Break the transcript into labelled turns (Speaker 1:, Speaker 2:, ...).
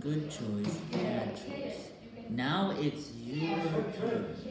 Speaker 1: good choice, bad choice. Now it's your choice.